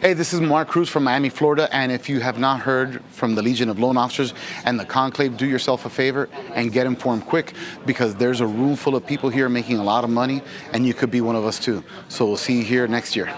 Hey, this is Mark Cruz from Miami, Florida, and if you have not heard from the Legion of Loan Officers and the Conclave, do yourself a favor and get informed quick because there's a room full of people here making a lot of money and you could be one of us too. So we'll see you here next year.